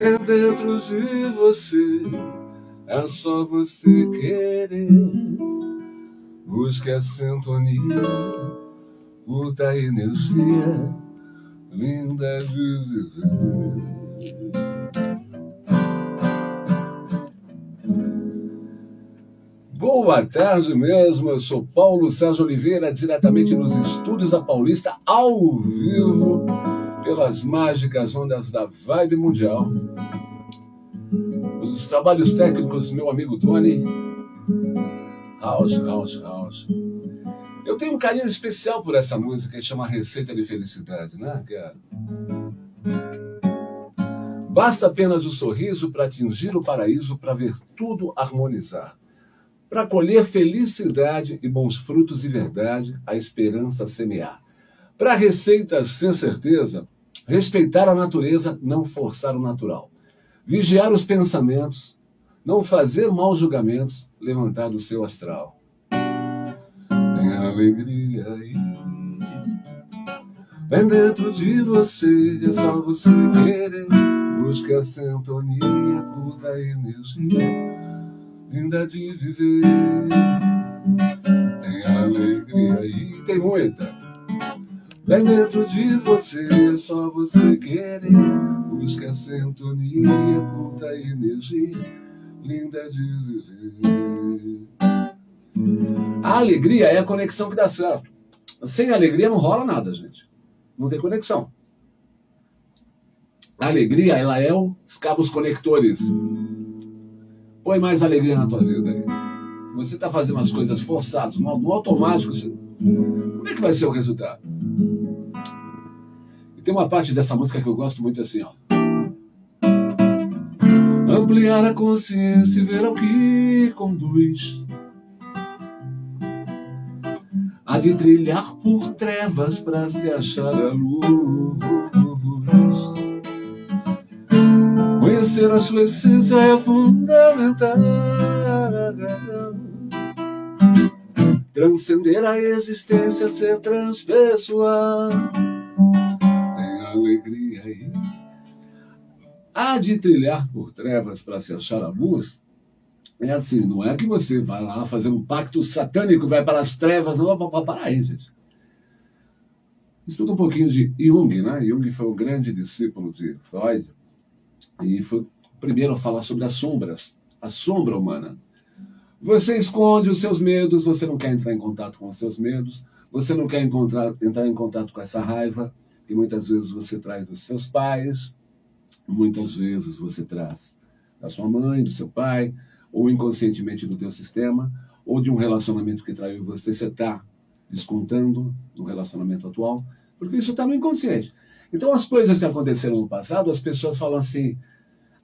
É dentro de você, é só você querer. Busque a sintonia, curta a energia, linda de viver. Boa tarde mesmo, eu sou Paulo Sérgio Oliveira, diretamente nos estúdios da Paulista, ao vivo pelas mágicas ondas da Vibe Mundial. Os trabalhos técnicos do meu amigo Tony. House, house, house. Eu tenho um carinho especial por essa música que chama Receita de Felicidade, né? Que é... Basta apenas o sorriso para atingir o paraíso, para ver tudo harmonizar. Para colher felicidade e bons frutos de verdade, a esperança semear. Para receitas sem certeza, respeitar a natureza, não forçar o natural. Vigiar os pensamentos, não fazer maus julgamentos, levantar do seu astral. Tem alegria aí. Vem dentro de você, é só você querer. Busque a sintonia, curta a energia, linda de viver. Tem alegria aí, tem muita. Vem dentro de você, é só você querer. Busca a sintonia, curta a energia, linda de viver. A alegria é a conexão que dá certo. Sem alegria não rola nada, gente. Não tem conexão. A alegria, ela é os cabos conectores. Põe mais alegria na tua vida aí. Se você está fazendo as coisas forçadas, no automático, você... como é que vai ser o resultado? Tem uma parte dessa música que eu gosto muito assim, ó. Ampliar a consciência e ver ao que conduz. Há de trilhar por trevas para se achar a luz. Conhecer a sua essência é fundamental. Transcender a existência, ser transpessoal alegria aí. Há de trilhar por trevas para se achar a luz. É assim, não é que você vai lá fazer um pacto satânico, vai para as trevas, não, para aí, gente. Estuda um pouquinho de Jung, né? Jung foi um grande discípulo de Freud e foi o primeiro a falar sobre as sombras, a sombra humana. Você esconde os seus medos, você não quer entrar em contato com os seus medos, você não quer encontrar, entrar em contato com essa raiva, que muitas vezes você traz dos seus pais, muitas vezes você traz da sua mãe, do seu pai, ou inconscientemente do teu sistema, ou de um relacionamento que traiu você, você está descontando no relacionamento atual, porque isso está no inconsciente. Então, as coisas que aconteceram no passado, as pessoas falam assim,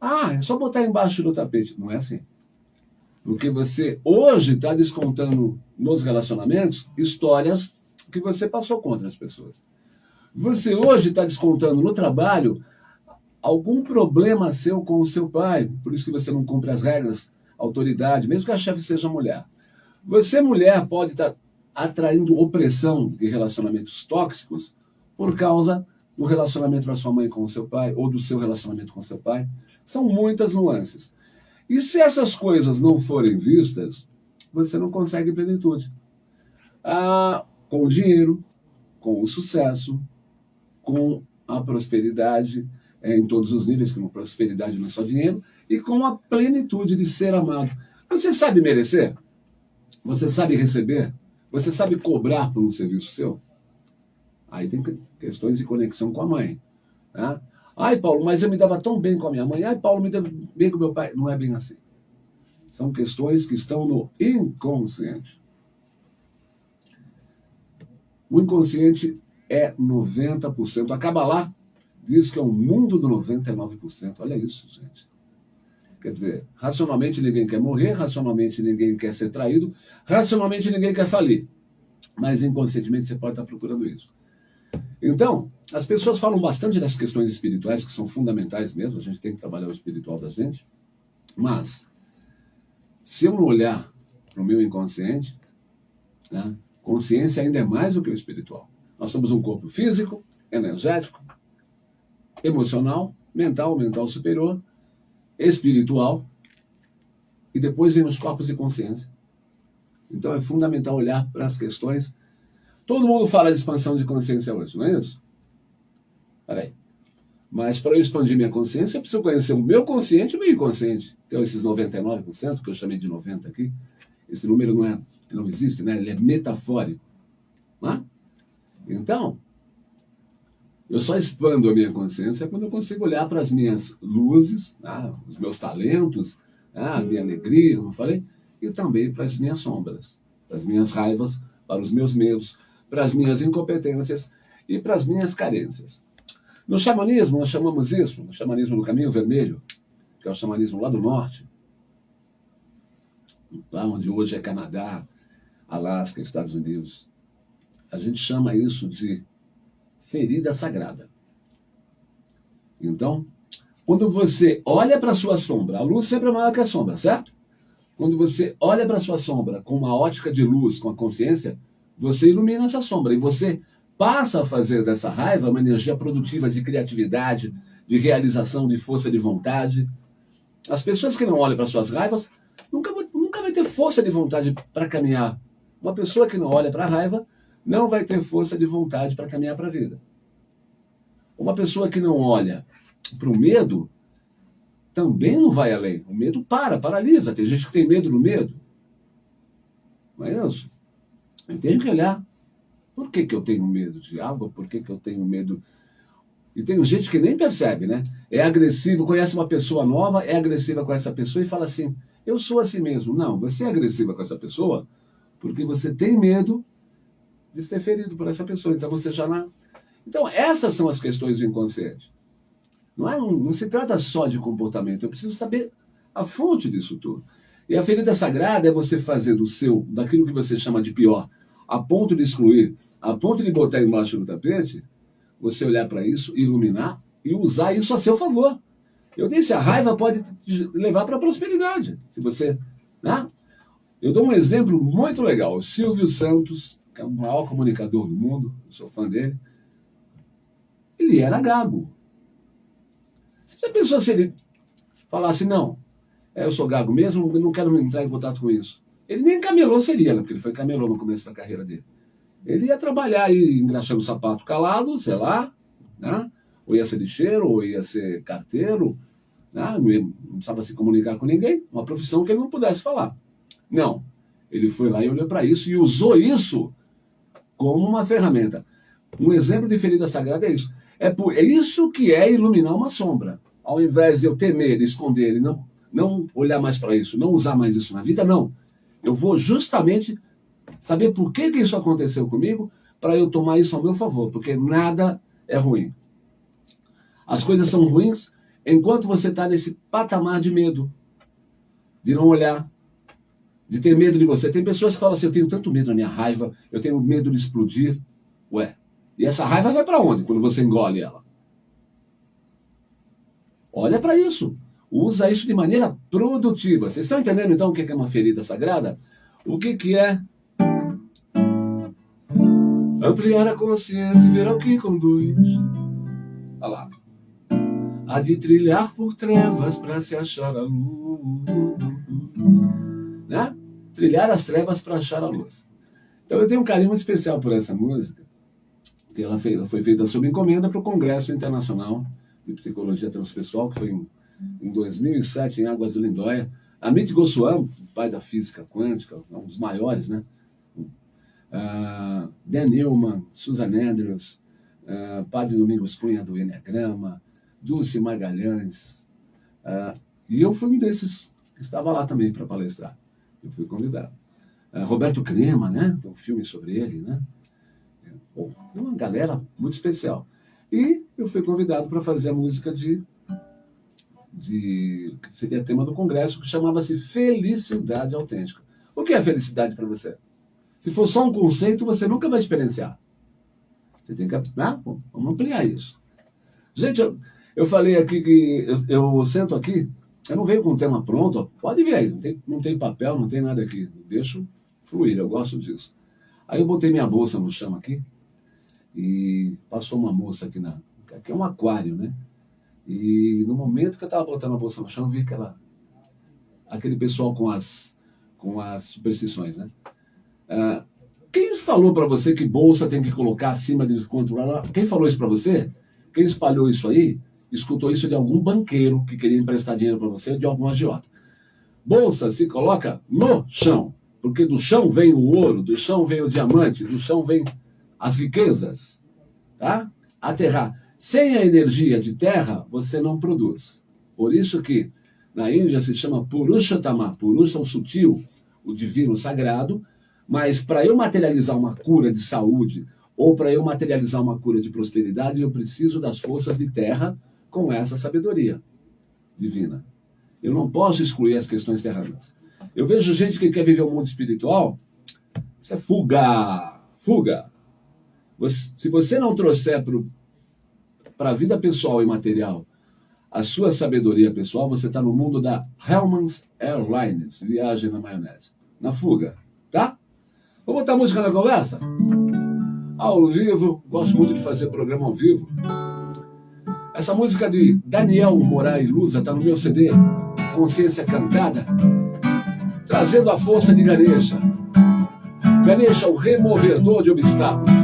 ah, é só botar embaixo do tapete. Não é assim. Porque você hoje está descontando nos relacionamentos histórias que você passou contra as pessoas. Você hoje está descontando no trabalho algum problema seu com o seu pai, por isso que você não cumpre as regras, autoridade, mesmo que a chefe seja mulher. Você, mulher, pode estar tá atraindo opressão de relacionamentos tóxicos por causa do relacionamento da sua mãe com o seu pai ou do seu relacionamento com o seu pai. São muitas nuances. E se essas coisas não forem vistas, você não consegue plenitude. Ah, com o dinheiro, com o sucesso, com a prosperidade é, em todos os níveis, como prosperidade não é só dinheiro, e com a plenitude de ser amado. Você sabe merecer? Você sabe receber? Você sabe cobrar por um serviço seu? Aí tem questões de conexão com a mãe. Né? Ai, Paulo, mas eu me dava tão bem com a minha mãe. Ai, Paulo, me dava bem com meu pai. Não é bem assim. São questões que estão no inconsciente. O inconsciente é 90%. A Kabbalah diz que é um mundo do 99%. Olha isso, gente. Quer dizer, racionalmente ninguém quer morrer, racionalmente ninguém quer ser traído, racionalmente ninguém quer falir. Mas inconscientemente você pode estar procurando isso. Então, as pessoas falam bastante das questões espirituais, que são fundamentais mesmo, a gente tem que trabalhar o espiritual da gente. Mas, se eu não olhar para o meu inconsciente, né, consciência ainda é mais do que o espiritual. Nós somos um corpo físico, energético, emocional mental, mental superior, espiritual, e depois vem os corpos de consciência. Então é fundamental olhar para as questões. Todo mundo fala de expansão de consciência hoje, não é isso? Peraí. Mas para eu expandir minha consciência, eu preciso conhecer o meu consciente e o meu inconsciente, que é esses 99%, que eu chamei de 90% aqui. Esse número não, é, não existe, né? ele é metafórico. É? Então, eu só expando a minha consciência quando eu consigo olhar para as minhas luzes, né? os meus talentos, né? a minha alegria, como eu falei, e também para as minhas sombras, para as minhas raivas, para os meus medos, para as minhas incompetências e para as minhas carências. No xamanismo, nós chamamos isso, no xamanismo do caminho vermelho, que é o xamanismo lá do norte, lá onde hoje é Canadá, Alasca, Estados Unidos, a gente chama isso de ferida sagrada. Então, quando você olha para a sua sombra, a luz sempre é maior que a sombra, certo? Quando você olha para a sua sombra com uma ótica de luz, com a consciência, você ilumina essa sombra e você passa a fazer dessa raiva uma energia produtiva de criatividade, de realização, de força de vontade. As pessoas que não olham para suas raivas nunca, nunca vai ter força de vontade para caminhar. Uma pessoa que não olha para a raiva não vai ter força de vontade para caminhar para a vida. Uma pessoa que não olha para o medo também não vai além. O medo para, paralisa. Tem gente que tem medo do medo. Não é isso? Eu tenho que olhar. Por que, que eu tenho medo de água? Por que, que eu tenho medo. E tem gente que nem percebe, né? É agressivo, conhece uma pessoa nova, é agressiva com essa pessoa e fala assim: eu sou assim mesmo. Não, você é agressiva com essa pessoa porque você tem medo de ser ferido por essa pessoa. Então você já não. Então, essas são as questões do inconsciente. Não, é, não se trata só de comportamento, eu preciso saber a fonte disso tudo. E a ferida sagrada é você fazer do seu, daquilo que você chama de pior, a ponto de excluir, a ponto de botar embaixo do tapete, você olhar para isso, iluminar e usar isso a seu favor. Eu disse, a raiva pode levar para a prosperidade. Se você. Né? Eu dou um exemplo muito legal. O Silvio Santos, que é o maior comunicador do mundo, sou fã dele, ele era gago. Você já pensou se ele falasse, não, eu sou gago mesmo, não quero entrar em contato com isso. Ele nem camelô seria, né, porque ele foi camelô no começo da carreira dele. Ele ia trabalhar aí engraxando sapato calado, sei lá, né? ou ia ser lixeiro, ou ia ser carteiro, né? não, precisava se comunicar com ninguém, uma profissão que ele não pudesse falar. Não, ele foi lá e olhou para isso e usou isso como uma ferramenta. Um exemplo de ferida sagrada é isso. É, por, é isso que é iluminar uma sombra. Ao invés de eu temer, esconder não, não olhar mais para isso, não usar mais isso na vida, não. Eu vou justamente saber por que, que isso aconteceu comigo para eu tomar isso ao meu favor, porque nada é ruim. As coisas são ruins enquanto você está nesse patamar de medo, de não olhar, de ter medo de você. Tem pessoas que falam assim: eu tenho tanto medo da minha raiva, eu tenho medo de explodir. Ué, e essa raiva vai para onde quando você engole ela? Olha para isso. Usa isso de maneira produtiva. Vocês estão entendendo então o que é uma ferida sagrada? O que, que é ampliar a consciência e ver ao que conduz? Olha lá. A de trilhar por trevas para se achar a luz. Né? Trilhar as trevas para achar a luz. Então eu tenho um carinho muito especial por essa música que ela foi feita sob encomenda para o Congresso Internacional de Psicologia Transpessoal, que foi em, em 2007, em Águas de Lindóia. Amit Goswami, pai da física quântica, um dos maiores, né? Uh, Dan Newman, Susan Andrews, uh, Padre Domingos Cunha do Enneagrama, Dulce Magalhães. Uh, e eu fui um desses que estava lá também para palestrar. Eu fui convidado. Roberto Crema, né? Tem um filme sobre ele, né? Bom, uma galera muito especial. E eu fui convidado para fazer a música de, de. que seria tema do congresso, que chamava-se Felicidade Autêntica. O que é felicidade para você? Se for só um conceito, você nunca vai experienciar. Você tem que. Ah, vamos ampliar isso. Gente, eu, eu falei aqui que eu, eu sento aqui, eu não venho com o tema pronto, pode vir aí, não tem, não tem papel, não tem nada aqui. Deixo fluir, eu gosto disso. Aí eu botei minha bolsa no chão aqui, e passou uma moça aqui na. Aqui é um aquário, né? E no momento que eu estava botando a bolsa no chão, vi aquela, aquele pessoal com as, com as superstições, né? Uh, quem falou para você que bolsa tem que colocar acima de quanto? Quem falou isso para você? Quem espalhou isso aí? Escutou isso de algum banqueiro que queria emprestar dinheiro para você, de algum agiota. Bolsa se coloca no chão, porque do chão vem o ouro, do chão vem o diamante, do chão vem as riquezas, tá? Aterrar. Sem a energia de terra, você não produz. Por isso que na Índia se chama Purushottama. Purusha é o sutil, o divino, o sagrado. Mas para eu materializar uma cura de saúde ou para eu materializar uma cura de prosperidade, eu preciso das forças de terra com essa sabedoria divina. Eu não posso excluir as questões terrenas. Eu vejo gente que quer viver o um mundo espiritual, isso é fuga, fuga. se você não trouxer para a vida pessoal e material a sua sabedoria pessoal, você está no mundo da Hellman's Airlines, viagem na maionese, na fuga, tá? Vou botar música na conversa? Ao vivo, gosto muito de fazer programa ao vivo. Essa música de Daniel Moraes Lusa está no meu CD, Consciência Cantada, trazendo a força de Ganesha. Ganesha, o removedor de obstáculos.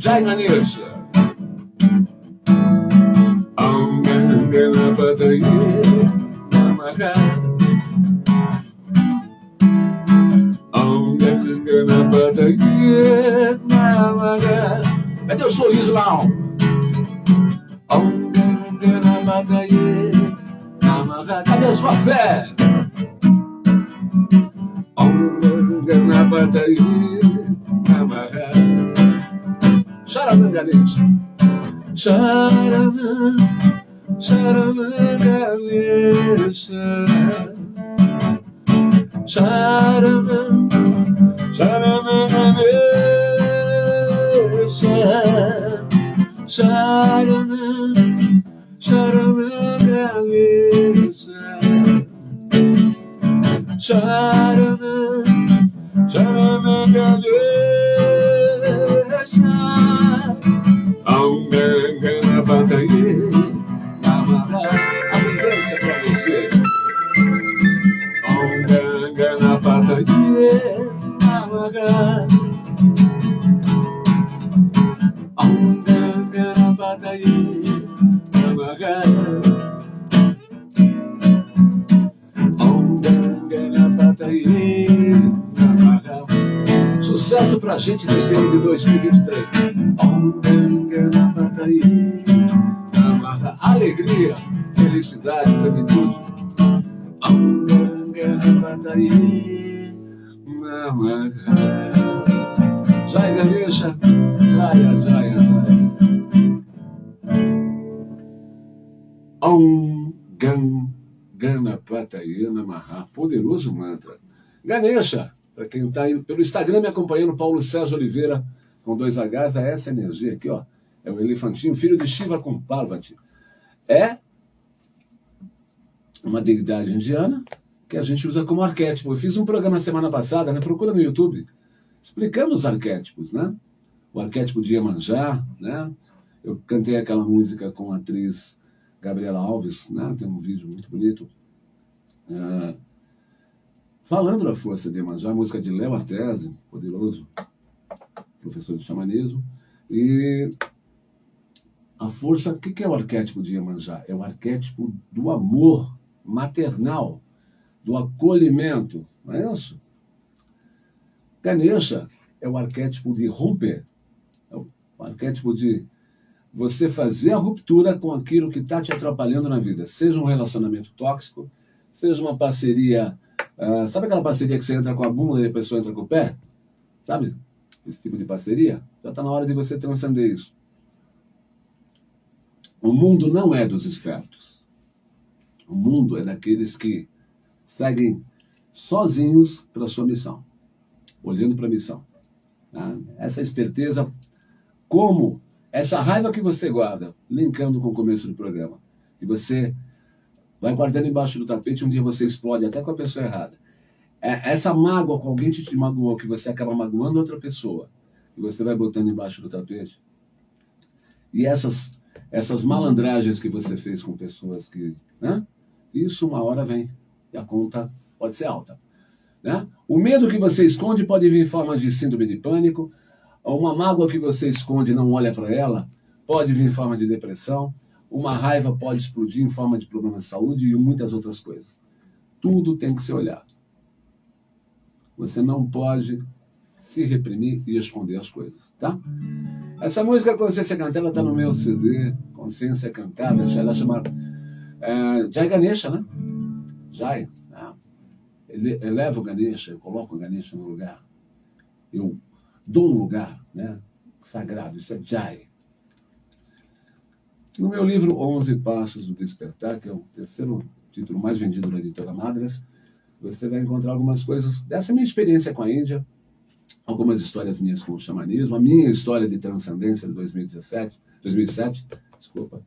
China News. Na pataria amarrar. Alguém na pataria amarrar. Cadê o sorriso lá? Alguém na. Cadê a sua fé? ganes sarımı sarımı ganes sarımı sarımı ganes sarımı sarımı ganes sarımı sarımı ganes marchar, aún me batallé, camarada, a mi vez se Sucesso pra gente nesse ano de 2023. Aunganga Bataye. Amaga. Alegria, felicidade, plenitude. Jai Ganesha, Jaya, Jaya, Jaya. Om Gan Ganapatayana Maha, poderoso mantra. Ganesha, para quem está aí pelo Instagram me acompanhando, Paulo César Oliveira, com dois Hs, a essa energia aqui, ó. É o elefantinho, filho de Shiva com Parvati. É uma deidade indiana que a gente usa como arquétipo. Eu fiz um programa semana passada, né? Procura no YouTube, explicando os arquétipos, né? O arquétipo de Iemanjá, né? Eu cantei aquela música com a atriz Gabriela Alves, né? Tem um vídeo muito bonito. É, falando da força de Iemanjá, música de Léo Artese, poderoso professor de xamanismo. E a força, o que é o arquétipo de Iemanjá? É o arquétipo do amor maternal, do acolhimento, não é isso? Ganesha é o arquétipo de romper, é o arquétipo de você fazer a ruptura com aquilo que está te atrapalhando na vida, seja um relacionamento tóxico, seja uma parceria. Uh, sabe aquela parceria que você entra com a bunda e a pessoa entra com o pé? Sabe? Esse tipo de parceria? Já está na hora de você transcender isso. O mundo não é dos espertos. O mundo é daqueles que seguem sozinhos para sua missão, olhando para a missão. Tá? Essa esperteza, como essa raiva que você guarda, linkando com o começo do programa, e você vai guardando embaixo do tapete, um dia você explode até com a pessoa errada. É, essa mágoa com alguém que te magoou, que você acaba magoando outra pessoa, e você vai botando embaixo do tapete. E essas, essas malandragens que você fez com pessoas que. Né? Isso uma hora vem. E a conta pode ser alta. Né? O medo que você esconde pode vir em forma de síndrome de pânico. Uma mágoa que você esconde e não olha para ela pode vir em forma de depressão. Uma raiva pode explodir em forma de problema de saúde e muitas outras coisas. Tudo tem que ser olhado. Você não pode se reprimir e esconder as coisas, tá? Essa música Consciência Cantada está no meu CD, Consciência Cantada, ela chama é, Jai Ganesha, né? Jai, né? Ele o Ganesha, eu coloco o Ganesha no lugar, eu dou um lugar, né? Sagrado, isso é Jai. No meu livro 11 Passos do Despertar, que é o terceiro título mais vendido da editora Madras, você vai encontrar algumas coisas dessa minha experiência com a Índia, algumas histórias minhas com o xamanismo, a minha história de transcendência de 2017, 2007, desculpa.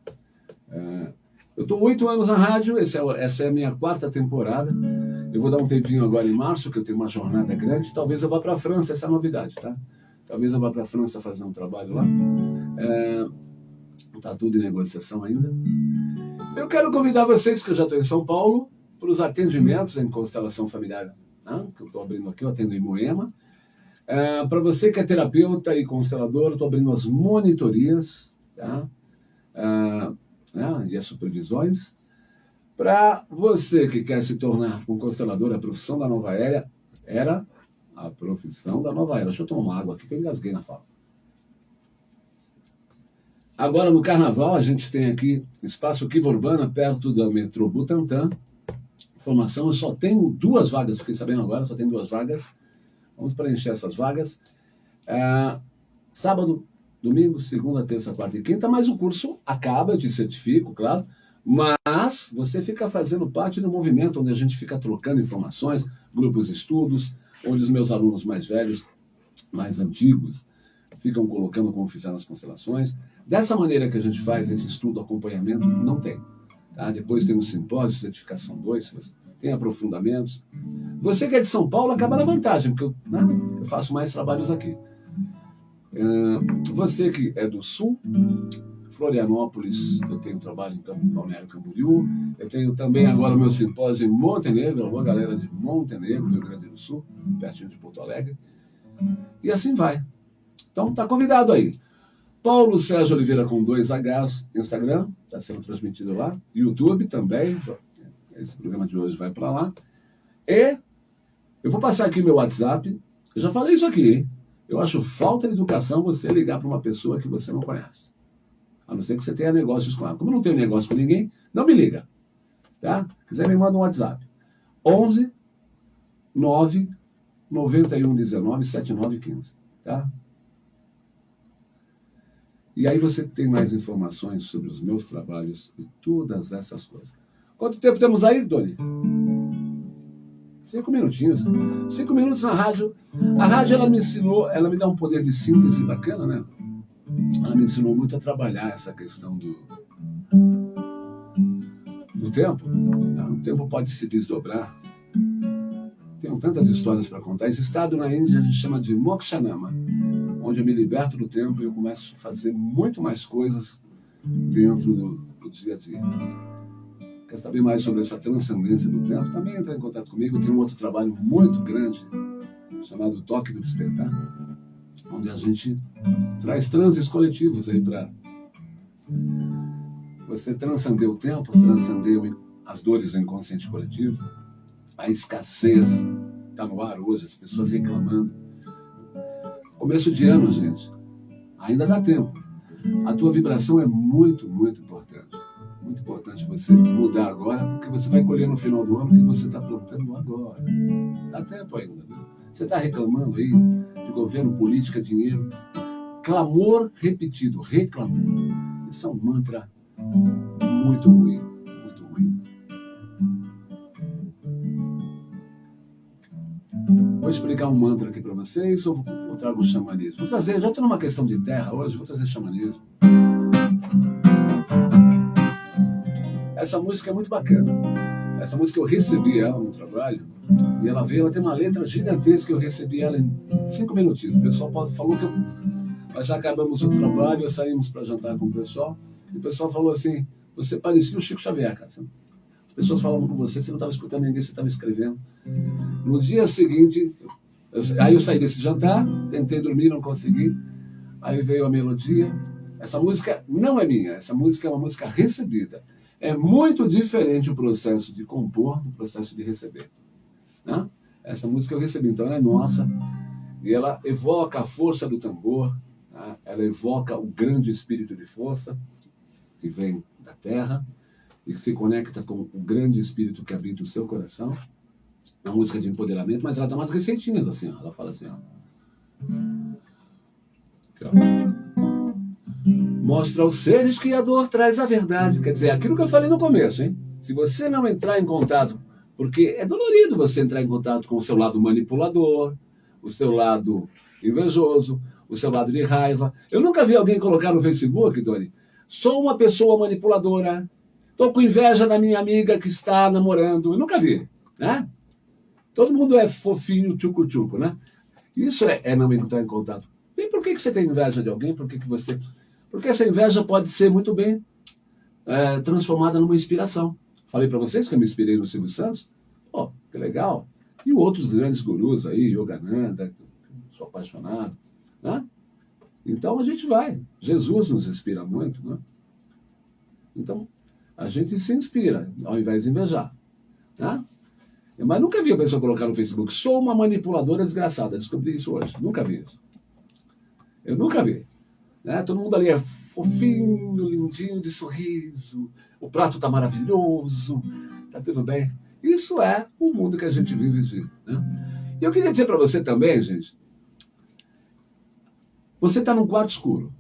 É, eu estou oito anos na rádio, é, essa é a minha quarta temporada. Eu vou dar um tempinho agora em março, que eu tenho uma jornada grande. Talvez eu vá para a França, essa é a novidade, tá? Talvez eu vá para a França fazer um trabalho lá. É, Está tudo em negociação ainda. Eu quero convidar vocês, que eu já estou em São Paulo, para os atendimentos em constelação familiar, né? que eu estou abrindo aqui, eu atendo em Moema. É, para você que é terapeuta e constelador, estou abrindo as monitorias tá? É, né? e as supervisões. Para você que quer se tornar um constelador, a profissão da nova era, era a profissão da nova era. Deixa eu tomar uma água aqui que eu engasguei na fala. Agora, no Carnaval, a gente tem aqui Espaço Kiva Urbana, perto do metrô Butantã. Formação, eu só tenho duas vagas, fiquei sabendo agora, só tenho duas vagas. Vamos preencher essas vagas. É, sábado, domingo, segunda, terça, quarta e quinta, mas o curso acaba, eu te certifico, claro. Mas você fica fazendo parte do movimento onde a gente fica trocando informações, grupos de estudos, onde os meus alunos mais velhos, mais antigos, ficam colocando como fizeram as constelações. Dessa maneira que a gente faz esse estudo, acompanhamento, não tem. Tá? Depois tem o simpósio, certificação 2, tem aprofundamentos. Você que é de São Paulo acaba na vantagem, porque eu, né, eu faço mais trabalhos aqui. Uh, você que é do Sul, Florianópolis, eu tenho trabalho em Balneário Camboriú, eu tenho também agora o meu simpósio em Montenegro, uma galera de Montenegro, Rio Grande do Sul, pertinho de Porto Alegre, e assim vai. Então tá convidado aí. Paulo Sérgio Oliveira com dois Hs, Instagram, está sendo transmitido lá. YouTube também, esse programa de hoje vai para lá. E eu vou passar aqui meu WhatsApp. Eu já falei isso aqui, hein? Eu acho falta de educação você ligar para uma pessoa que você não conhece. A não ser que você tenha negócios com ela. Como eu não tenho negócio com ninguém, não me liga. Tá? Quiser me manda um WhatsApp. 11 9 91 19 79 15. Tá? E aí você tem mais informações sobre os meus trabalhos e todas essas coisas. Quanto tempo temos aí, Doni? Cinco minutinhos. Cinco minutos na rádio. A rádio, ela me ensinou, ela me dá um poder de síntese bacana, né? Ela me ensinou muito a trabalhar essa questão do, do tempo. Tá? O tempo pode se desdobrar. Tenho tantas histórias para contar. Esse estado na Índia a gente chama de Mokshanama onde eu me liberto do tempo e eu começo a fazer muito mais coisas dentro do, do dia a dia. Quer saber mais sobre essa transcendência do tempo? Também entra em contato comigo. Tem um outro trabalho muito grande chamado Toque do Despertar, onde a gente traz transes coletivos aí para você transcender o tempo, transcender as dores do inconsciente coletivo, a escassez está no ar hoje, as pessoas reclamando Começo de ano, gente. Ainda dá tempo. A tua vibração é muito, muito importante. Muito importante você mudar agora, porque você vai colher no final do ano o que você está plantando agora. Dá tempo ainda. Viu? Você está reclamando aí de governo, política, dinheiro. Clamor repetido, reclamor. Isso é um mantra muito ruim, Vou explicar um mantra aqui para vocês ou, ou trago o xamanismo? Vou trazer, já estou numa questão de terra hoje, vou trazer xamanismo. Essa música é muito bacana. Essa música eu recebi ela no trabalho e ela veio, ela tem uma letra gigantesca, eu recebi ela em cinco minutinhos. O pessoal falou que eu, nós já acabamos o trabalho, saímos para jantar com o pessoal e o pessoal falou assim, você parecia o Chico Xavier, cara. As pessoas falavam com você, você não estava escutando ninguém, você estava escrevendo. No dia seguinte, eu, aí eu saí desse jantar, tentei dormir, não consegui. Aí veio a melodia. Essa música não é minha, essa música é uma música recebida. É muito diferente o processo de compor do processo de receber. Né? Essa música eu recebi, então ela é nossa, e ela evoca a força do tambor, né? ela evoca o grande espírito de força que vem da terra e que se conecta com o grande espírito que habita o seu coração. Uma música de empoderamento, mas ela dá umas receitinhas assim, ó. ela fala assim, ó. Aqui, ó mostra aos seres que a dor traz a verdade. Quer dizer, aquilo que eu falei no começo, hein? Se você não entrar em contato, porque é dolorido você entrar em contato com o seu lado manipulador, o seu lado invejoso, o seu lado de raiva. Eu nunca vi alguém colocar no Facebook, Doni, sou uma pessoa manipuladora, estou com inveja da minha amiga que está namorando. Eu nunca vi, né? Todo mundo é fofinho, tchucu-tchucu, né? Isso é, é, não entrar em contato. E por que, que você tem inveja de alguém? Por que, que você porque essa inveja pode ser muito bem é, transformada numa inspiração. Falei para vocês que eu me inspirei no Silvio Santos. Pô, oh, que legal. E outros grandes gurus aí, Yogananda, sou apaixonado. Né? Então a gente vai. Jesus nos inspira muito. Né? Então a gente se inspira, ao invés de invejar. Né? Mas nunca vi a pessoa colocar no Facebook, sou uma manipuladora desgraçada. Descobri isso hoje. Nunca vi isso. Eu nunca vi. Né? Todo mundo ali é fofinho, lindinho, de sorriso, o prato está maravilhoso, está tudo bem. Isso é o mundo que a gente vive. Né? E eu queria dizer para você também, gente, você está num quarto escuro.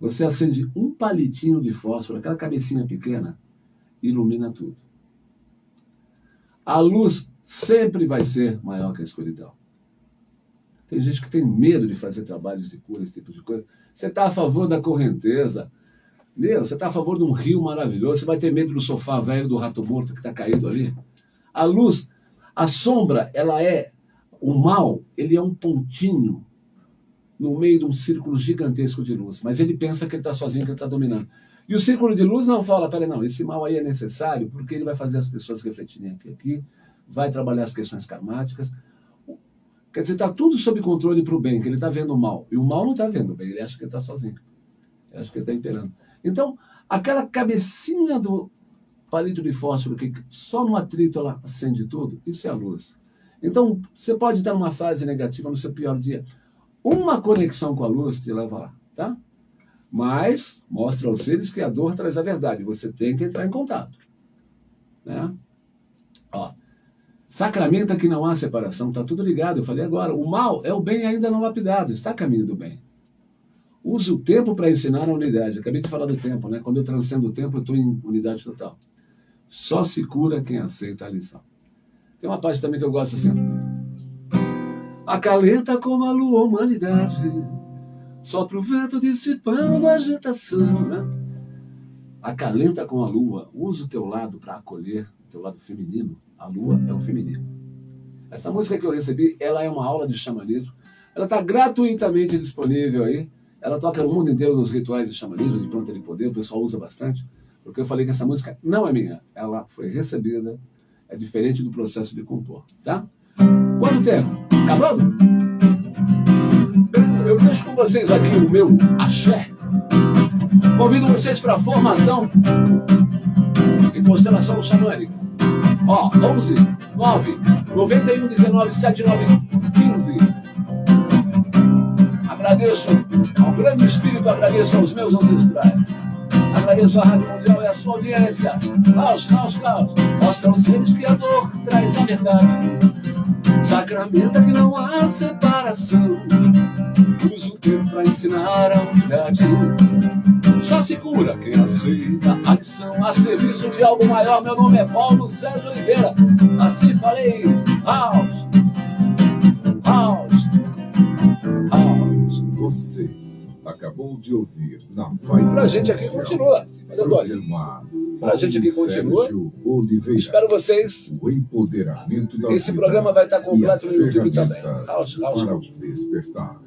Você acende um palitinho de fósforo, aquela cabecinha pequena, ilumina tudo. A luz sempre vai ser maior que a escuridão. Tem gente que tem medo de fazer trabalhos de cura, esse tipo de coisa. Você está a favor da correnteza. Meu, você está a favor de um rio maravilhoso. Você vai ter medo do sofá velho do rato morto que está caído ali. A luz, a sombra, ela é. O mal, ele é um pontinho no meio de um círculo gigantesco de luz. Mas ele pensa que ele está sozinho, que ele está dominando. E o círculo de luz não fala, peraí, não, esse mal aí é necessário porque ele vai fazer as pessoas refletirem aqui, aqui vai trabalhar as questões karmáticas, Quer dizer, está tudo sob controle para o bem, que ele está vendo o mal. E o mal não está vendo o bem, ele acha que está sozinho. Ele acha que está imperando. Então, aquela cabecinha do palito de fósforo, que só no atrito ela acende tudo, isso é a luz. Então, você pode estar numa fase negativa no seu pior dia. Uma conexão com a luz te leva lá, tá? Mas mostra aos seres que a dor traz a verdade. Você tem que entrar em contato. Né? Ó, Sacramenta que não há separação, está tudo ligado. Eu falei agora, o mal é o bem ainda não lapidado, está a caminho do bem. Use o tempo para ensinar a unidade. Acabei de falar do tempo, né? Quando eu transcendo o tempo, eu estou em unidade total. Só se cura quem aceita a lição. Tem uma parte também que eu gosto assim. Acalenta como a lua humanidade, só pro vento dissipando a agitação, né? Acalenta com a lua, usa o teu lado para acolher, o teu lado feminino, a lua é o feminino. Essa música que eu recebi, ela é uma aula de xamanismo. Ela está gratuitamente disponível aí. Ela toca no mundo inteiro nos rituais de xamanismo, de pronto de poder, o pessoal usa bastante. Porque eu falei que essa música não é minha. Ela foi recebida, é diferente do processo de compor, tá? Quanto tempo? Acabando? Vocês aqui o meu axé. Convido vocês para a formação de constelação xamânica. Ó, 11 9 91 19 79 15. Agradeço ao grande espírito, agradeço aos meus ancestrais. Agradeço à Rádio Mundial e à sua audiência. Caos, caos, caos. Mostra aos seres que a dor traz a verdade. Sacramenta que não há separação. Usa o tempo pra ensinar a unidade. Só se cura quem aceita a lição a serviço de algo maior. Meu nome é Paulo Sérgio Oliveira. Assim falei. House. House. House. Você acabou de ouvir na Vai Pra gente aqui continua. Olha. Pra gente aqui continua. Espero vocês. O empoderamento da Esse programa vai estar completo no YouTube também. House, house, para despertar.